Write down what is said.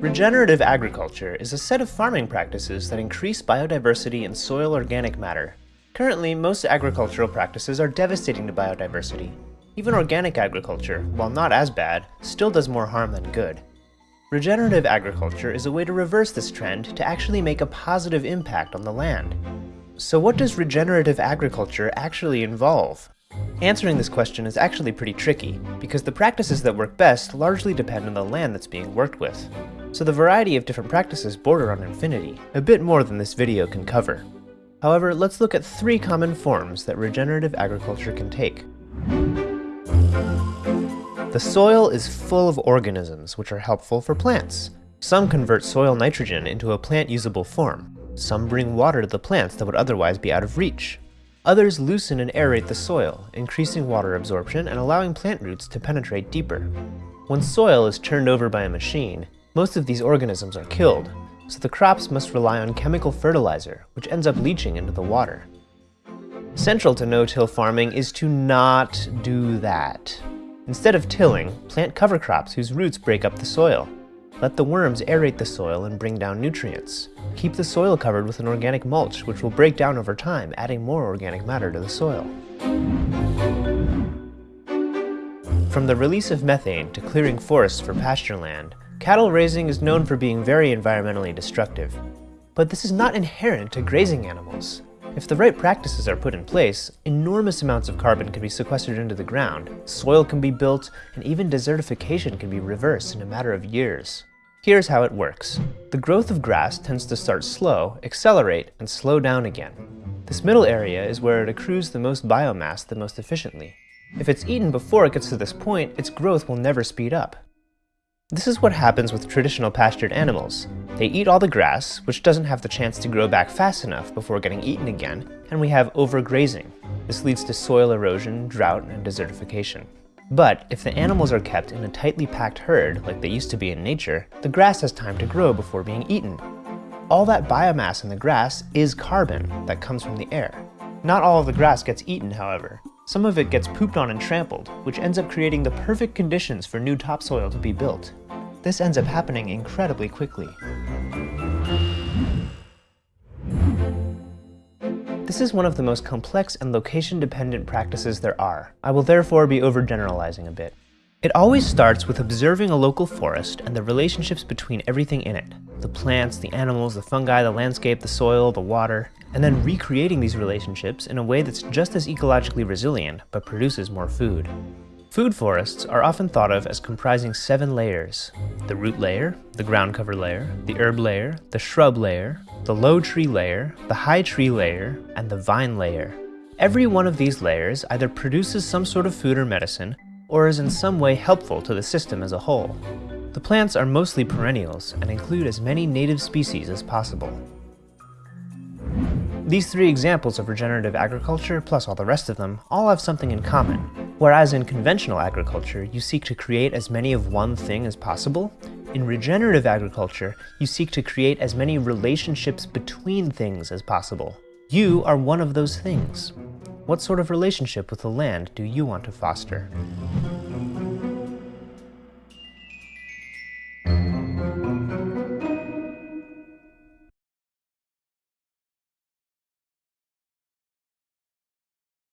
Regenerative agriculture is a set of farming practices that increase biodiversity in soil organic matter. Currently, most agricultural practices are devastating to biodiversity. Even organic agriculture, while not as bad, still does more harm than good. Regenerative agriculture is a way to reverse this trend to actually make a positive impact on the land. So what does regenerative agriculture actually involve? Answering this question is actually pretty tricky, because the practices that work best largely depend on the land that's being worked with. So the variety of different practices border on infinity, a bit more than this video can cover. However, let's look at three common forms that regenerative agriculture can take. The soil is full of organisms which are helpful for plants. Some convert soil nitrogen into a plant-usable form. Some bring water to the plants that would otherwise be out of reach. Others loosen and aerate the soil, increasing water absorption and allowing plant roots to penetrate deeper. When soil is turned over by a machine, most of these organisms are killed, so the crops must rely on chemical fertilizer, which ends up leaching into the water. Central to no-till farming is to not do that. Instead of tilling, plant cover crops whose roots break up the soil. Let the worms aerate the soil and bring down nutrients. Keep the soil covered with an organic mulch, which will break down over time, adding more organic matter to the soil. From the release of methane to clearing forests for pasture land, cattle raising is known for being very environmentally destructive. But this is not inherent to grazing animals. If the right practices are put in place, enormous amounts of carbon can be sequestered into the ground, soil can be built, and even desertification can be reversed in a matter of years. Here's how it works. The growth of grass tends to start slow, accelerate, and slow down again. This middle area is where it accrues the most biomass the most efficiently. If it's eaten before it gets to this point, its growth will never speed up. This is what happens with traditional pastured animals. They eat all the grass, which doesn't have the chance to grow back fast enough before getting eaten again, and we have overgrazing. This leads to soil erosion, drought, and desertification. But if the animals are kept in a tightly packed herd, like they used to be in nature, the grass has time to grow before being eaten. All that biomass in the grass is carbon that comes from the air. Not all of the grass gets eaten, however. Some of it gets pooped on and trampled, which ends up creating the perfect conditions for new topsoil to be built. This ends up happening incredibly quickly. This is one of the most complex and location-dependent practices there are. I will therefore be overgeneralizing a bit. It always starts with observing a local forest and the relationships between everything in it. The plants, the animals, the fungi, the landscape, the soil, the water, and then recreating these relationships in a way that's just as ecologically resilient, but produces more food. Food forests are often thought of as comprising seven layers. The root layer, the ground cover layer, the herb layer, the shrub layer, the low tree layer, the high tree layer, and the vine layer. Every one of these layers either produces some sort of food or medicine, or is in some way helpful to the system as a whole. The plants are mostly perennials and include as many native species as possible. These three examples of regenerative agriculture, plus all the rest of them, all have something in common. Whereas in conventional agriculture, you seek to create as many of one thing as possible, in regenerative agriculture, you seek to create as many relationships between things as possible. You are one of those things. What sort of relationship with the land do you want to foster?